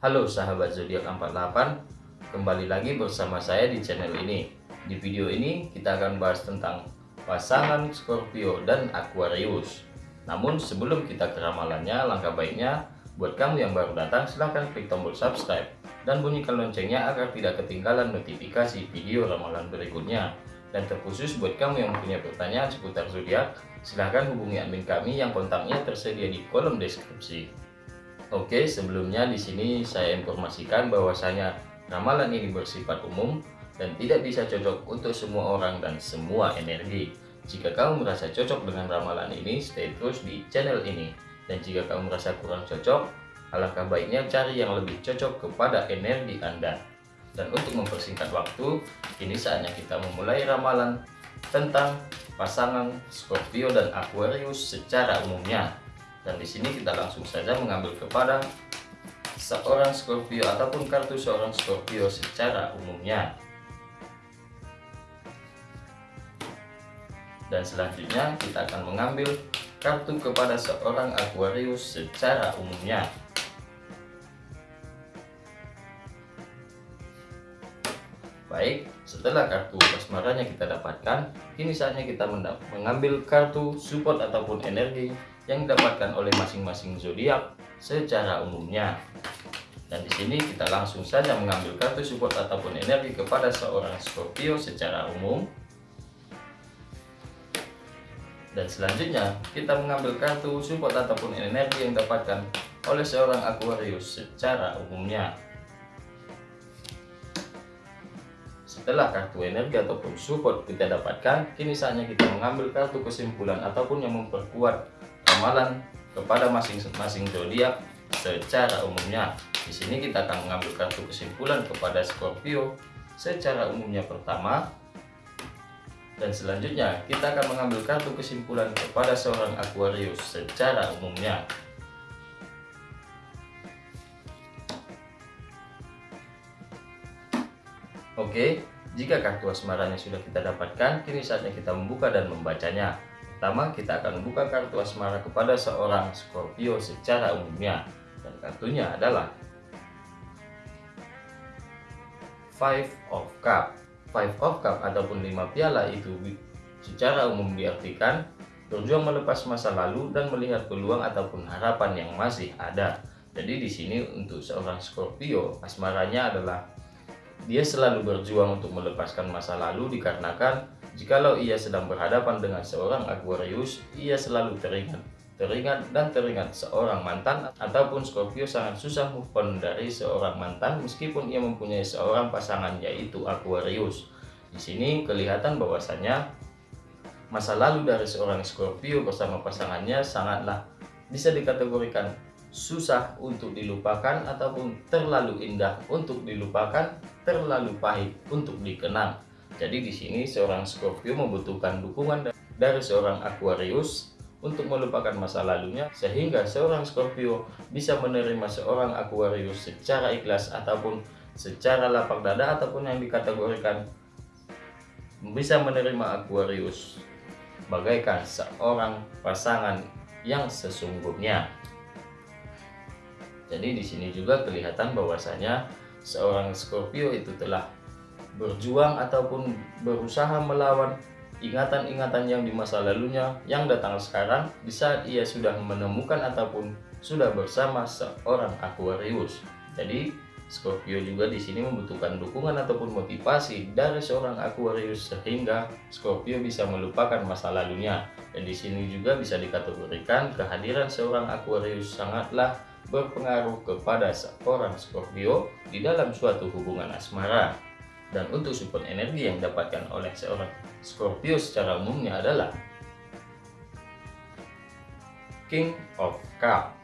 Halo sahabat zodiak 48, kembali lagi bersama saya di channel ini. Di video ini kita akan bahas tentang pasangan Scorpio dan Aquarius. Namun sebelum kita ke ramalannya, langkah baiknya buat kamu yang baru datang silahkan klik tombol subscribe dan bunyikan loncengnya agar tidak ketinggalan notifikasi video ramalan berikutnya. Dan terkhusus buat kamu yang punya pertanyaan seputar zodiak, silahkan hubungi admin kami yang kontaknya tersedia di kolom deskripsi. Oke, sebelumnya di sini saya informasikan bahwasanya ramalan ini bersifat umum dan tidak bisa cocok untuk semua orang dan semua energi. Jika kamu merasa cocok dengan ramalan ini, stay terus di channel ini. Dan jika kamu merasa kurang cocok, alangkah baiknya cari yang lebih cocok kepada energi Anda. Dan untuk mempersingkat waktu, ini saatnya kita memulai ramalan tentang pasangan Scorpio dan Aquarius secara umumnya. Dan di sini kita langsung saja mengambil kepada seorang Scorpio ataupun kartu seorang Scorpio secara umumnya. Dan selanjutnya kita akan mengambil kartu kepada seorang Aquarius secara umumnya. Baik, setelah kartu asmaranya kita dapatkan, kini saatnya kita mengambil kartu support ataupun energi yang didapatkan oleh masing-masing zodiak secara umumnya. Dan di sini kita langsung saja mengambil kartu support ataupun energi kepada seorang Scorpio secara umum. Dan selanjutnya kita mengambil kartu support ataupun energi yang didapatkan oleh seorang Aquarius secara umumnya. Setelah kartu energi ataupun support kita dapatkan, kini saatnya kita mengambil kartu kesimpulan ataupun yang memperkuat ramalan kepada masing-masing zodiak secara umumnya. Di sini kita akan mengambil kartu kesimpulan kepada Scorpio secara umumnya pertama. Dan selanjutnya kita akan mengambil kartu kesimpulan kepada seorang Aquarius secara umumnya. Oke, jika kartu asmaranya sudah kita dapatkan, kini saatnya kita membuka dan membacanya. Pertama, kita akan membuka kartu asmara kepada seorang Scorpio secara umumnya. Dan kartunya adalah Five of Cup. Five of Cup ataupun lima piala itu secara umum diartikan berjuang melepas masa lalu dan melihat peluang ataupun harapan yang masih ada. Jadi di sini untuk seorang Scorpio, asmaranya adalah dia selalu berjuang untuk melepaskan masa lalu dikarenakan jikalau ia sedang berhadapan dengan seorang Aquarius, ia selalu teringat teringat dan teringat seorang mantan ataupun Scorpio sangat susah move on dari seorang mantan meskipun ia mempunyai seorang pasangan yaitu Aquarius. Di sini kelihatan bahwasanya masa lalu dari seorang Scorpio bersama pasangannya sangatlah bisa dikategorikan susah untuk dilupakan ataupun terlalu indah untuk dilupakan, terlalu pahit untuk dikenang. Jadi di sini seorang Scorpio membutuhkan dukungan dari seorang Aquarius untuk melupakan masa lalunya sehingga seorang Scorpio bisa menerima seorang Aquarius secara ikhlas ataupun secara lapang dada ataupun yang dikategorikan bisa menerima Aquarius bagaikan seorang pasangan yang sesungguhnya. Jadi di sini juga kelihatan bahwasanya seorang Scorpio itu telah berjuang ataupun berusaha melawan ingatan-ingatan yang di masa lalunya yang datang sekarang di saat ia sudah menemukan ataupun sudah bersama seorang Aquarius. Jadi Scorpio juga di sini membutuhkan dukungan ataupun motivasi dari seorang Aquarius sehingga Scorpio bisa melupakan masa lalunya. Dan di sini juga bisa dikategorikan kehadiran seorang Aquarius sangatlah berpengaruh kepada seorang Scorpio di dalam suatu hubungan asmara. Dan untuk support energi yang didapatkan oleh seorang Scorpio secara umumnya adalah King of Cup.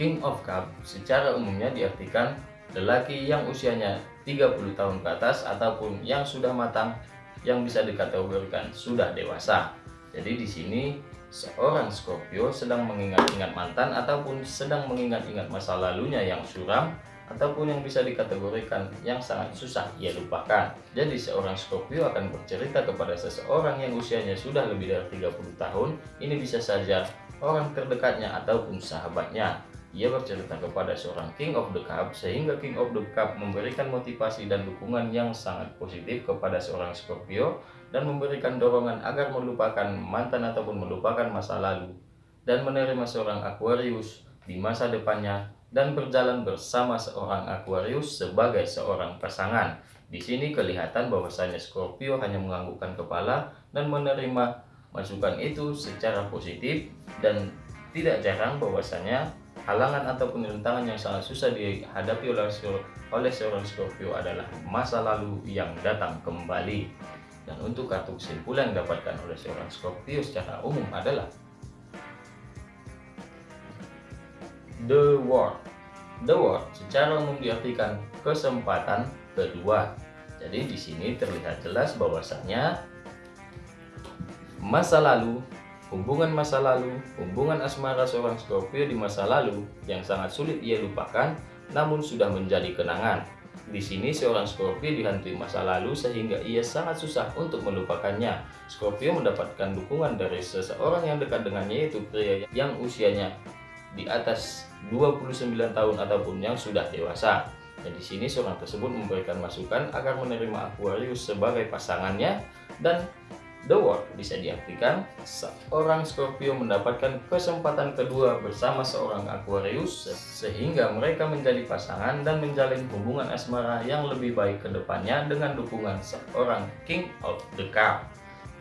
King of Cup secara umumnya diartikan lelaki yang usianya 30 tahun ke atas ataupun yang sudah matang yang bisa dikategorikan sudah dewasa. Jadi di sini seorang Scorpio sedang mengingat-ingat mantan ataupun sedang mengingat-ingat masa lalunya yang suram ataupun yang bisa dikategorikan yang sangat susah ia lupakan. Jadi seorang Scorpio akan bercerita kepada seseorang yang usianya sudah lebih dari 30 tahun, ini bisa saja orang terdekatnya ataupun sahabatnya ia bercerita kepada seorang King of the Cup sehingga King of the Cup memberikan motivasi dan dukungan yang sangat positif kepada seorang Scorpio dan memberikan dorongan agar melupakan mantan ataupun melupakan masa lalu dan menerima seorang Aquarius di masa depannya dan berjalan bersama seorang Aquarius sebagai seorang pasangan. Di sini kelihatan bahwasanya Scorpio hanya menganggukkan kepala dan menerima masukan itu secara positif dan tidak jarang bahwasanya halangan ataupun rintangan yang sangat susah dihadapi oleh, seorang Scorpio adalah masa lalu yang datang kembali. Dan untuk kartu kesimpulan yang didapatkan oleh seorang Scorpio secara umum adalah The World. The World secara umum diartikan kesempatan kedua. Jadi di sini terlihat jelas bahwasanya masa lalu, hubungan masa lalu, hubungan asmara seorang Scorpio di masa lalu yang sangat sulit ia lupakan namun sudah menjadi kenangan. Di sini seorang Scorpio dihantui masa lalu sehingga ia sangat susah untuk melupakannya. Scorpio mendapatkan dukungan dari seseorang yang dekat dengannya yaitu pria yang usianya di atas 29 tahun ataupun yang sudah dewasa. Dan di sini seorang tersebut memberikan masukan agar menerima Aquarius sebagai pasangannya dan The World bisa diartikan seorang Scorpio mendapatkan kesempatan kedua bersama seorang Aquarius sehingga mereka menjadi pasangan dan menjalin hubungan asmara yang lebih baik ke depannya dengan dukungan seorang King of the Cup.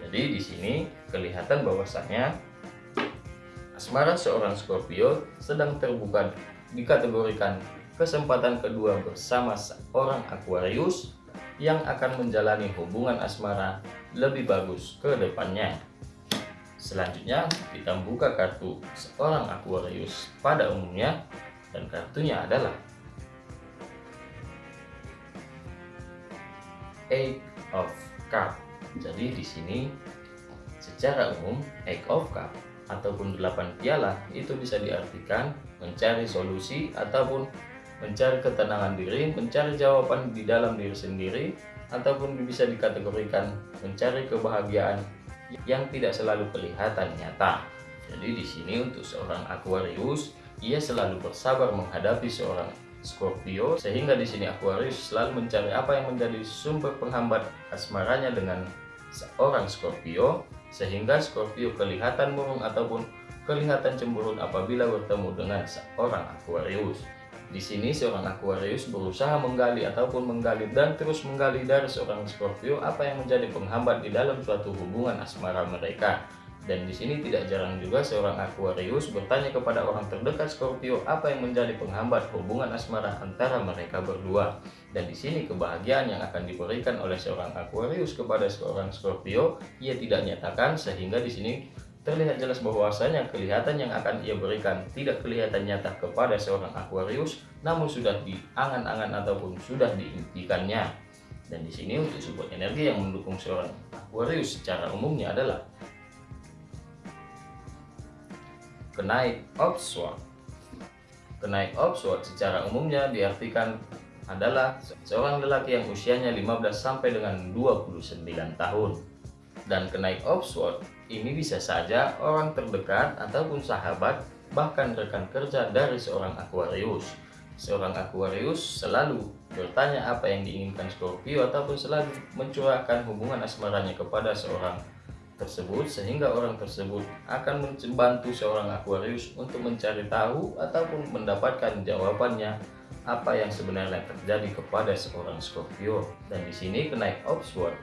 Jadi di sini kelihatan bahwasanya Asmara seorang Scorpio sedang terbuka dikategorikan kesempatan kedua bersama seorang Aquarius yang akan menjalani hubungan asmara lebih bagus ke depannya. Selanjutnya kita buka kartu seorang Aquarius pada umumnya dan kartunya adalah Eight of Cup. Jadi di sini secara umum Eight of Cup ataupun 8 piala itu bisa diartikan mencari solusi ataupun mencari ketenangan diri, mencari jawaban di dalam diri sendiri ataupun bisa dikategorikan mencari kebahagiaan yang tidak selalu kelihatan nyata. Jadi di sini untuk seorang Aquarius, ia selalu bersabar menghadapi seorang Scorpio sehingga di sini Aquarius selalu mencari apa yang menjadi sumber penghambat asmaranya dengan seorang Scorpio sehingga Scorpio kelihatan murung ataupun kelihatan cemburut apabila bertemu dengan seorang Aquarius. Di sini seorang Aquarius berusaha menggali ataupun menggali dan terus menggali dari seorang Scorpio apa yang menjadi penghambat di dalam suatu hubungan asmara mereka. Dan di sini tidak jarang juga seorang Aquarius bertanya kepada orang terdekat Scorpio apa yang menjadi penghambat hubungan asmara antara mereka berdua. Dan di sini kebahagiaan yang akan diberikan oleh seorang Aquarius kepada seorang Scorpio ia tidak nyatakan sehingga di sini terlihat jelas bahwasanya kelihatan yang akan ia berikan tidak kelihatan nyata kepada seorang Aquarius namun sudah diangan-angan ataupun sudah diimpikannya. Dan di sini untuk sebuah energi yang mendukung seorang Aquarius secara umumnya adalah Kenaik Oxford Kenaik Oxford secara umumnya diartikan adalah seorang lelaki yang usianya 15 sampai dengan 29 tahun. Dan kenaik Oxford ini bisa saja orang terdekat ataupun sahabat bahkan rekan kerja dari seorang Aquarius. Seorang Aquarius selalu bertanya apa yang diinginkan Scorpio ataupun selalu mencurahkan hubungan asmaranya kepada seorang tersebut sehingga orang tersebut akan membantu seorang Aquarius untuk mencari tahu ataupun mendapatkan jawabannya apa yang sebenarnya terjadi kepada seorang Scorpio dan di sini kenaik Oxford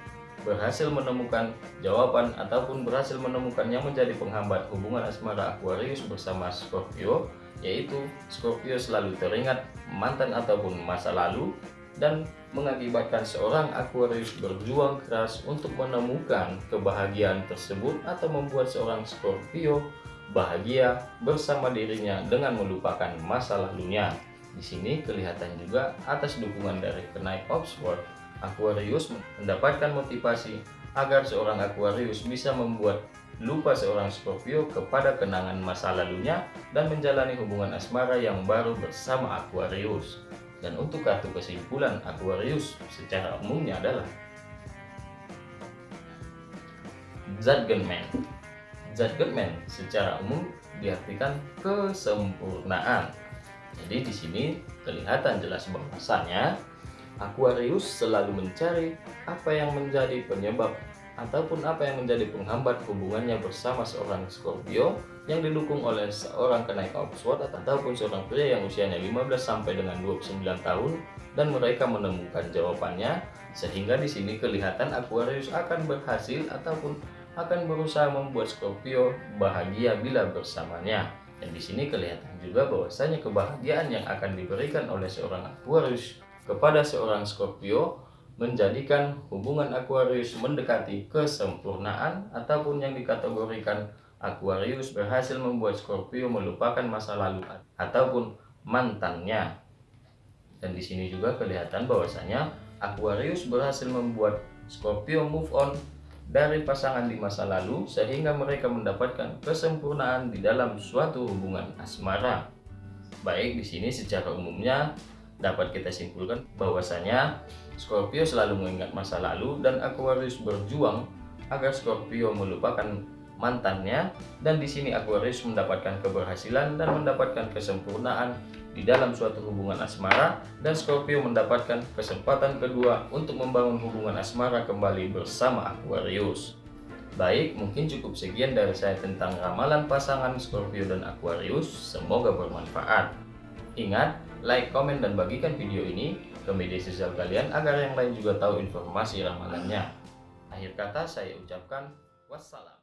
berhasil menemukan jawaban ataupun berhasil menemukan yang menjadi penghambat hubungan asmara Aquarius bersama Scorpio yaitu Scorpio selalu teringat mantan ataupun masa lalu dan mengakibatkan seorang Aquarius berjuang keras untuk menemukan kebahagiaan tersebut atau membuat seorang Scorpio bahagia bersama dirinya dengan melupakan masa lalunya. Di sini kelihatan juga atas dukungan dari kenaik Oxford, Aquarius mendapatkan motivasi agar seorang Aquarius bisa membuat lupa seorang Scorpio kepada kenangan masa lalunya dan menjalani hubungan asmara yang baru bersama Aquarius. Dan untuk kartu kesimpulan Aquarius secara umumnya adalah Zadgenman. Zadgenman secara umum diartikan kesempurnaan. Jadi di sini kelihatan jelas bahwasanya Aquarius selalu mencari apa yang menjadi penyebab ataupun apa yang menjadi penghambat hubungannya bersama seorang Scorpio yang didukung oleh seorang kenaik Oxford ataupun seorang pria yang usianya 15 sampai dengan 29 tahun dan mereka menemukan jawabannya sehingga di sini kelihatan Aquarius akan berhasil ataupun akan berusaha membuat Scorpio bahagia bila bersamanya. Dan di sini kelihatan juga bahwasanya kebahagiaan yang akan diberikan oleh seorang Aquarius kepada seorang Scorpio menjadikan hubungan Aquarius mendekati kesempurnaan ataupun yang dikategorikan Aquarius berhasil membuat Scorpio melupakan masa lalu ataupun mantannya. Dan di sini juga kelihatan bahwasanya Aquarius berhasil membuat Scorpio move on dari pasangan di masa lalu sehingga mereka mendapatkan kesempurnaan di dalam suatu hubungan asmara. Baik di sini secara umumnya dapat kita simpulkan bahwasanya Scorpio selalu mengingat masa lalu dan Aquarius berjuang agar Scorpio melupakan mantannya dan di sini Aquarius mendapatkan keberhasilan dan mendapatkan kesempurnaan di dalam suatu hubungan asmara dan Scorpio mendapatkan kesempatan kedua untuk membangun hubungan asmara kembali bersama Aquarius. Baik, mungkin cukup sekian dari saya tentang ramalan pasangan Scorpio dan Aquarius. Semoga bermanfaat. Ingat, like, komen, dan bagikan video ini ke media sosial kalian agar yang lain juga tahu informasi ramalannya. Akhir kata saya ucapkan wassalam.